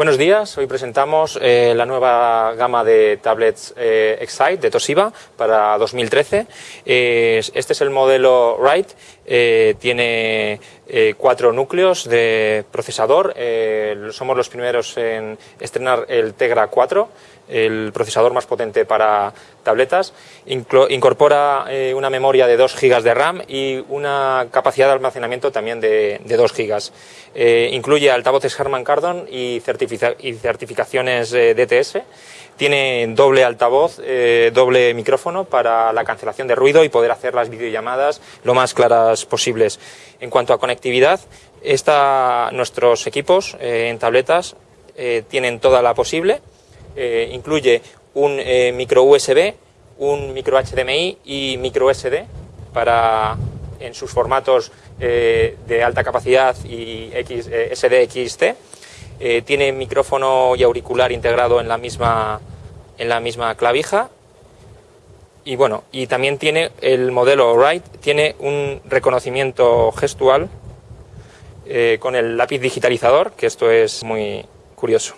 Buenos días, hoy presentamos eh, la nueva gama de tablets eh, Excite de Toshiba para 2013. Eh, este es el modelo Write, eh, tiene eh, cuatro núcleos de procesador, somos los primeros en estrenar el Tegra 4, el procesador más potente para tabletas, incorpora una memoria de 2 GB de RAM y una capacidad de almacenamiento también de, de 2 GB. incluye altavoces Harman Kardon y certificados y certificaciones eh, DTS. Tiene doble altavoz, eh, doble micrófono para la cancelación de ruido y poder hacer las videollamadas lo más claras posibles. En cuanto a conectividad, esta, nuestros equipos eh, en tabletas tienen toda la posible. incluye un micro USB, un micro HDMI y micro SD para en sus formatos de alta capacidad y X, SDXT eh, tiene micrófono y auricular integrado en la misma, en la misma clavija. Y bueno, y también tiene el modelo Write, tiene un reconocimiento gestual eh, con el lápiz digitalizador, que esto es muy curioso.